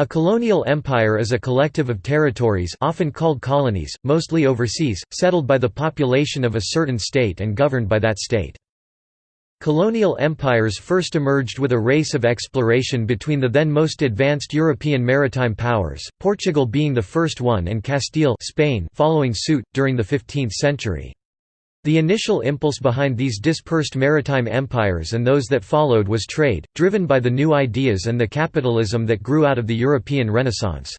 A colonial empire is a collective of territories often called colonies, mostly overseas, settled by the population of a certain state and governed by that state. Colonial empires first emerged with a race of exploration between the then most advanced European maritime powers, Portugal being the first one and Castile Spain following suit, during the 15th century. The initial impulse behind these dispersed maritime empires and those that followed was trade, driven by the new ideas and the capitalism that grew out of the European Renaissance.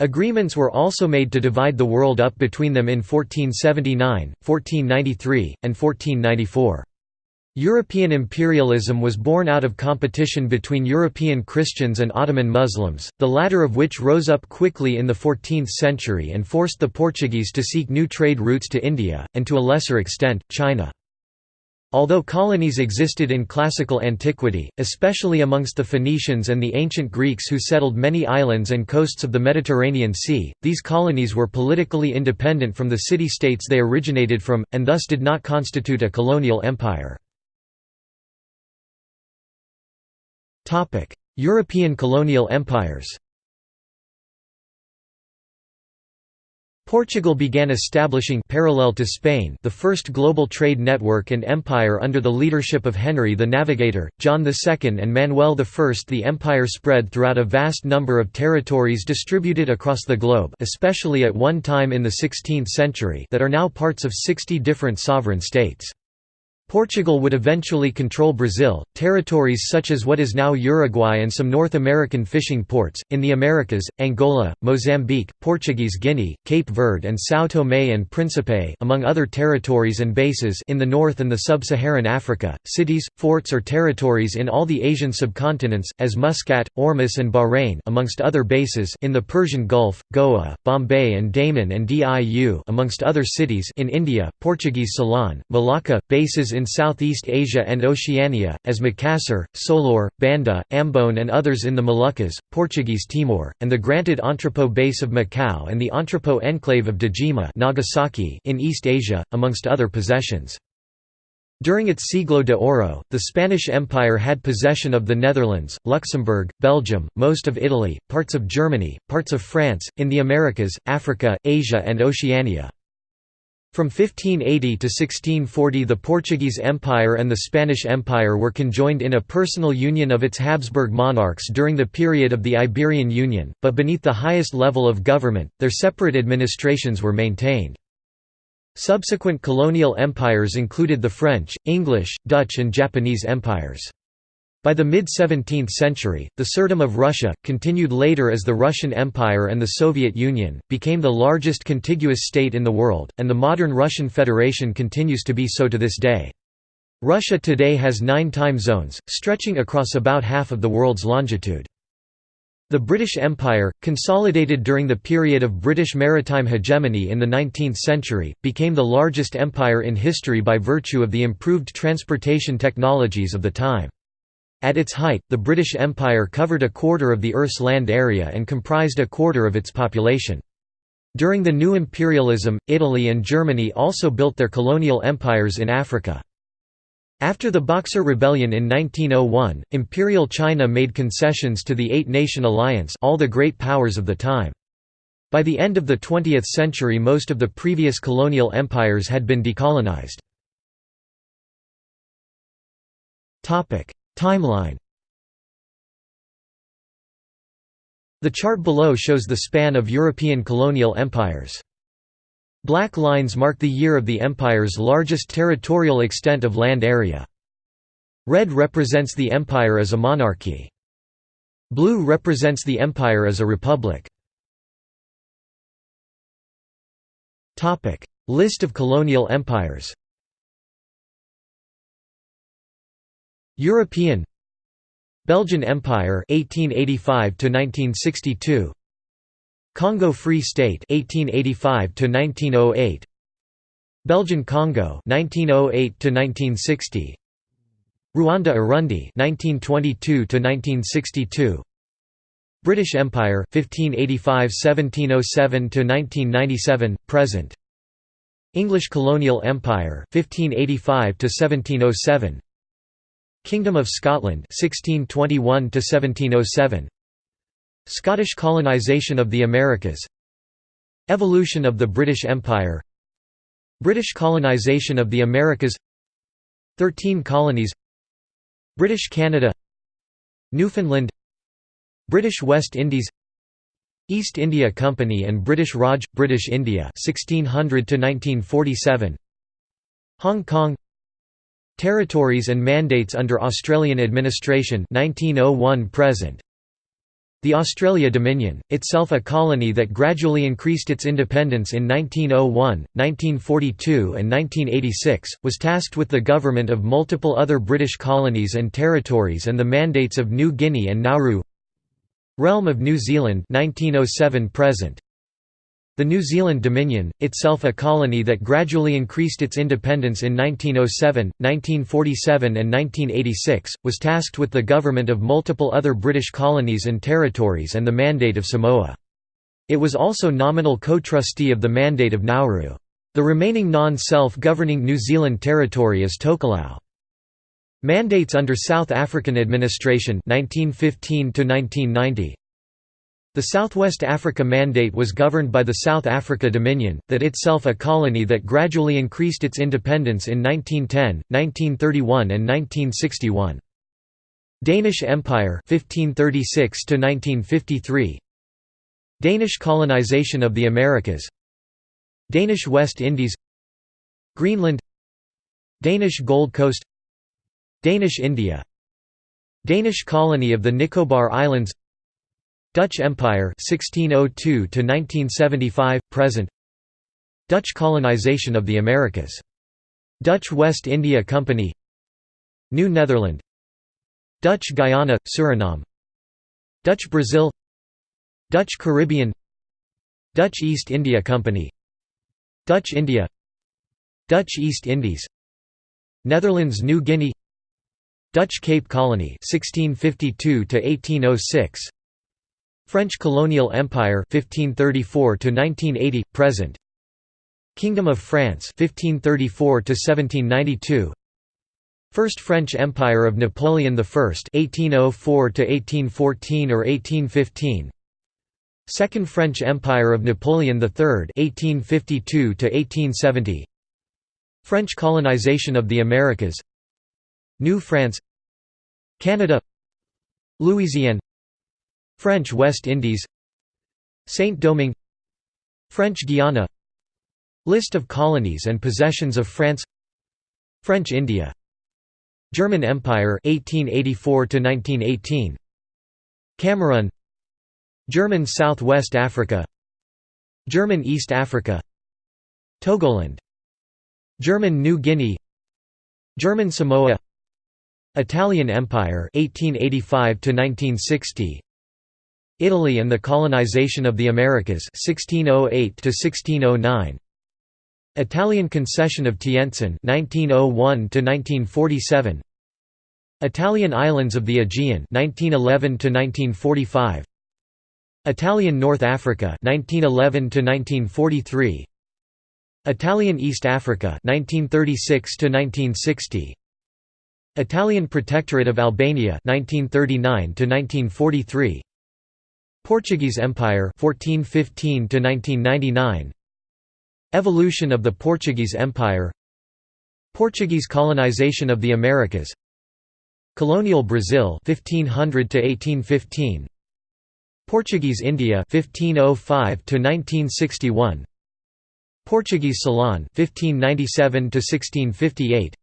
Agreements were also made to divide the world up between them in 1479, 1493, and 1494. European imperialism was born out of competition between European Christians and Ottoman Muslims, the latter of which rose up quickly in the 14th century and forced the Portuguese to seek new trade routes to India, and to a lesser extent, China. Although colonies existed in classical antiquity, especially amongst the Phoenicians and the ancient Greeks who settled many islands and coasts of the Mediterranean Sea, these colonies were politically independent from the city-states they originated from, and thus did not constitute a colonial empire. European colonial empires Portugal began establishing parallel to Spain the first global trade network and empire under the leadership of Henry the Navigator, John II and Manuel I. The empire spread throughout a vast number of territories distributed across the globe especially at one time in the 16th century that are now parts of 60 different sovereign states. Portugal would eventually control Brazil, territories such as what is now Uruguay and some North American fishing ports, in the Americas, Angola, Mozambique, Portuguese Guinea, Cape Verde and São Tomé and Príncipe among other territories and bases in the north and the sub-Saharan Africa, cities, forts or territories in all the Asian subcontinents, as Muscat, Ormus and Bahrain amongst other bases in the Persian Gulf, Goa, Bombay and Daman and Diu amongst other cities in India, Portuguese Ceylon, Malacca, bases in in Southeast Asia and Oceania, as Makassar, Solor, Banda, Ambon and others in the Moluccas, Portuguese Timor, and the granted entrepot base of Macau and the entrepot enclave of Dejima Nagasaki in East Asia, amongst other possessions. During its Siglo de Oro, the Spanish Empire had possession of the Netherlands, Luxembourg, Belgium, most of Italy, parts of Germany, parts of France, in the Americas, Africa, Asia and Oceania. From 1580 to 1640 the Portuguese Empire and the Spanish Empire were conjoined in a personal union of its Habsburg monarchs during the period of the Iberian Union, but beneath the highest level of government, their separate administrations were maintained. Subsequent colonial empires included the French, English, Dutch and Japanese empires. By the mid-17th century, the Tsardom of Russia, continued later as the Russian Empire and the Soviet Union, became the largest contiguous state in the world, and the modern Russian Federation continues to be so to this day. Russia today has nine time zones, stretching across about half of the world's longitude. The British Empire, consolidated during the period of British maritime hegemony in the 19th century, became the largest empire in history by virtue of the improved transportation technologies of the time. At its height, the British Empire covered a quarter of the Earth's land area and comprised a quarter of its population. During the new imperialism, Italy and Germany also built their colonial empires in Africa. After the Boxer Rebellion in 1901, Imperial China made concessions to the Eight-Nation Alliance all the great powers of the time. By the end of the 20th century most of the previous colonial empires had been decolonized. Timeline The chart below shows the span of European colonial empires. Black lines mark the year of the empire's largest territorial extent of land area. Red represents the empire as a monarchy. Blue represents the empire as a republic. List of colonial empires European Belgian Empire 1885 to 1962 Congo Free State 1885 to 1908 Belgian Congo 1908 to 1960 Ruanda Urundi 1922 to 1962 British Empire 1585–1707 to 1997 present English Colonial Empire 1585 to 1707 Kingdom of Scotland 1621 to 1707 Scottish colonisation of the Americas. Evolution of the British Empire. British colonisation of the Americas. Thirteen colonies. British Canada. Newfoundland. British West Indies. East India Company and British Raj British India 1600 to 1947 Hong Kong Territories and mandates under Australian administration 1901 present. The Australia Dominion, itself a colony that gradually increased its independence in 1901, 1942 and 1986, was tasked with the government of multiple other British colonies and territories and the mandates of New Guinea and Nauru. Realm of New Zealand 1907 present the New Zealand Dominion, itself a colony that gradually increased its independence in 1907, 1947 and 1986, was tasked with the government of multiple other British colonies and territories and the Mandate of Samoa. It was also nominal co-trustee of the Mandate of Nauru. The remaining non-self-governing New Zealand territory is Tokelau. Mandates under South African administration 1915 to 1990 the Southwest Africa Mandate was governed by the South Africa Dominion, that itself a colony that gradually increased its independence in 1910, 1931 and 1961. Danish Empire 1536 1953 Danish colonization of the Americas. Danish West Indies. Greenland. Danish Gold Coast. Danish India. Danish colony of the Nicobar Islands Dutch Empire 1602 to 1975 present. Dutch colonization of the Americas. Dutch West India Company. New Netherland. Dutch Guyana Suriname. Dutch Brazil. Dutch Caribbean. Dutch East India Company. Dutch India. Dutch East Indies. Netherlands New Guinea. Dutch Cape Colony 1652 to 1806 French colonial empire 1534 to 1980 present. Kingdom of France 1534 to 1792 First French Empire of Napoleon I 1804 to 1814 or 1815 Second French Empire of Napoleon III 1852 to 1870 French colonization of the Americas. New France. Canada. Louisiana French West Indies Saint-Domingue French Guiana List of colonies and possessions of France French India German Empire 1884 to 1918 Cameroon German Southwest Africa German East Africa Togoland German New Guinea German Samoa Italian Empire 1885 to 1960 Italy and the colonization of the Americas 1608 to 1609 Italian concession of Tientsin 1901 to 1947 Italian islands of the Aegean 1911 to 1945 Italian North Africa 1911 to 1943 Italian East Africa 1936 to 1960 Italian Protectorate of Albania 1939 to 1943 Portuguese Empire 1415 to 1999 Evolution of the Portuguese Empire. Portuguese colonization of the Americas. Colonial Brazil 1500 to 1815 Portuguese India 1505 to 1961 Portuguese Ceylon 1597 to 1658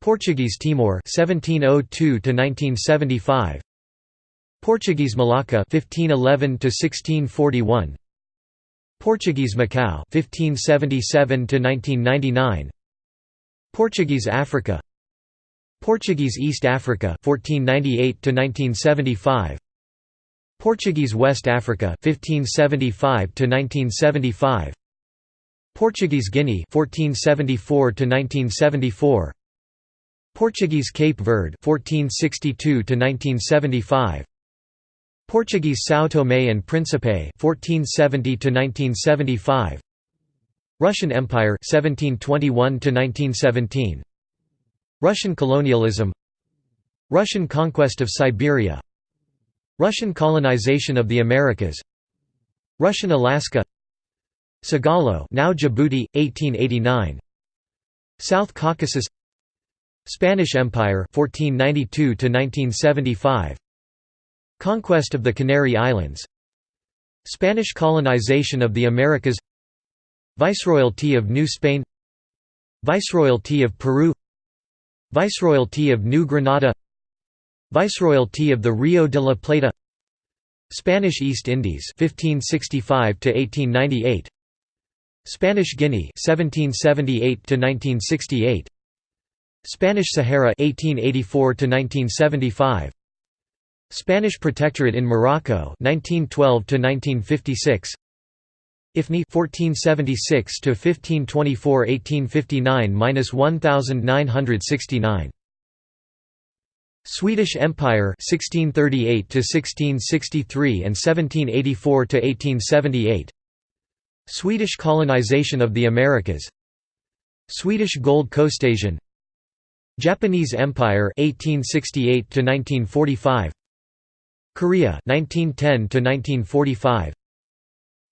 Portuguese Timor 1702 to 1975 Portuguese Malacca 1511 to 1641 Portuguese Macau 1577 to 1999 Portuguese Africa. Portuguese East Africa 1498 to 1975 Portuguese West Africa 1575 to 1975 Portuguese Guinea 1474 to 1974 Portuguese Cape Verde 1462 to 1975 Portuguese São Tomé and Príncipe 1470 to 1975 Russian Empire 1721 to 1917 Russian colonialism. Russian conquest of Siberia. Russian colonization of the Americas. Russian Alaska. Sagalo now Djibouti 1889 South Caucasus. Spanish Empire 1492 to 1975 Conquest of the Canary Islands. Spanish colonization of the Americas. Viceroyalty of New Spain. Viceroyalty of Peru. Viceroyalty of New Granada Viceroyalty of the Rio de la Plata. Spanish East Indies 1565 to 1898 Spanish Guinea 1778 to 1968 Spanish Sahara 1884 to 1975 Spanish Protectorate in Morocco 1912 to 1956 IFNI 1476 to 1524 1859-1969 Swedish Empire 1638 to 1663 and 1784 to 1878 Swedish colonization of the Americas. Swedish Gold Coast Asian. Japanese Empire 1868 to 1945 Korea 1910 to 1945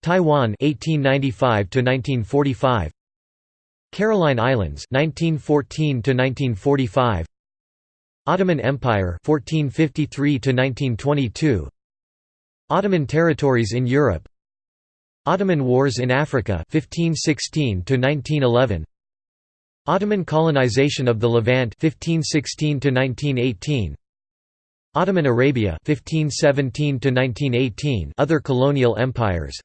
Taiwan 1895 to 1945 Caroline Islands 1914 to 1945 Ottoman Empire 1453 to 1922 Ottoman territories in Europe. Ottoman Wars in Africa 1516 to 1911 Ottoman colonization of the Levant 1516 to 1918 Ottoman Arabia 1517 to 1918 other colonial empires.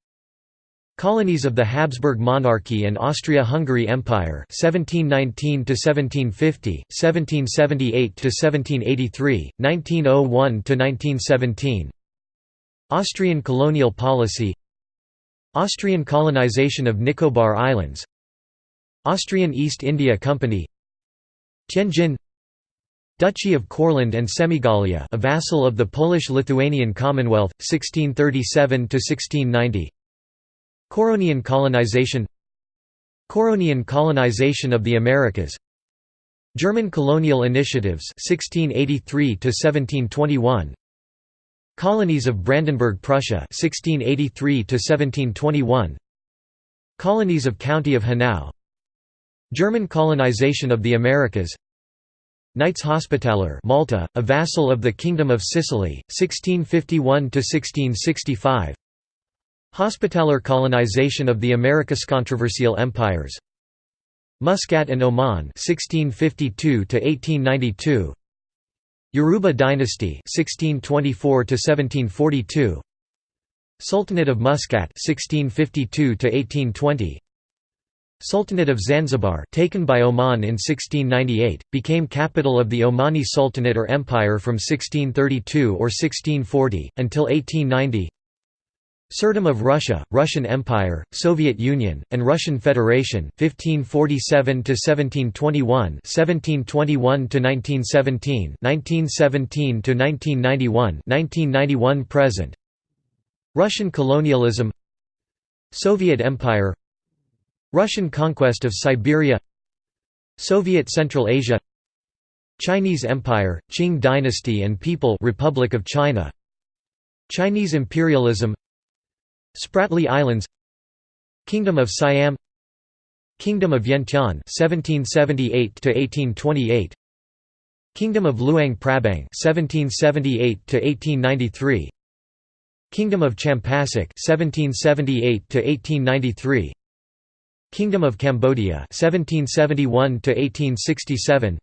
Colonies of the Habsburg monarchy and Austria-Hungary Empire 1719 to 1750 1778 to 1783 1901 to 1917 Austrian colonial policy. Austrian colonization of Nicobar Islands. Austrian East India Company. Tianjin Duchy of Courland and Semigallia a vassal of the Polish-Lithuanian Commonwealth, 1637–1690 Couronian colonization. Couronian colonization of the Americas. German colonial initiatives 1683 to 1721 Colonies of Brandenburg Prussia 1683 to 1721 Colonies of County of Hanau. German colonization of the Americas Knights Hospitaller Malta, a vassal of the Kingdom of Sicily, 1651–1665 Hospitaller colonization of the Americas Controversial empires. Muscat and Oman 1652–1892 Yaruba dynasty 1624–1742 Sultanate of Muscat 1652–1820 Sultanate of Zanzibar taken by Oman in 1698, became capital of the Omani Sultanate or Empire from 1632 or 1640, until 1890 Tsardom of Russia, Russian Empire, Soviet Union, and Russian Federation 1547 to 1721 1721 to 1917 1917 to 1991 1991 present. Russian colonialism. Soviet Empire Russian conquest of Siberia Soviet Central Asia Chinese Empire, Qing dynasty and People Republic of China Chinese imperialism Spratly Islands Kingdom of Siam Kingdom of Vientiane 1778 to 1828 Kingdom of Luang Prabang 1778 to 1893 Kingdom of Champasak 1778 to 1893 Kingdom of Cambodia 1771 to 1867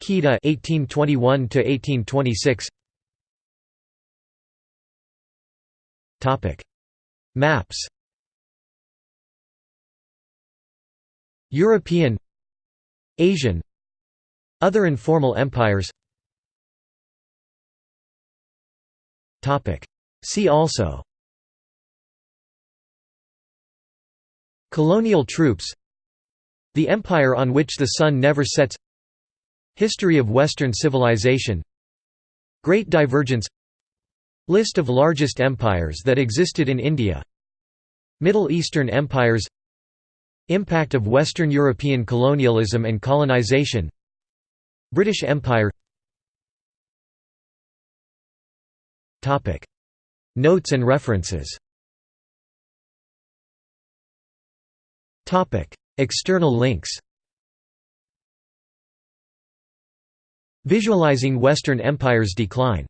Kedah 1821 to 1826 Topic. Maps. European. Asian. Other informal empires. Topic. See also Colonial troops The empire on which the sun never sets History of Western civilization Great Divergence List of largest empires that existed in India Middle Eastern empires Impact of Western European colonialism and colonization British Empire. Notes and references External links Visualizing Western Empire's decline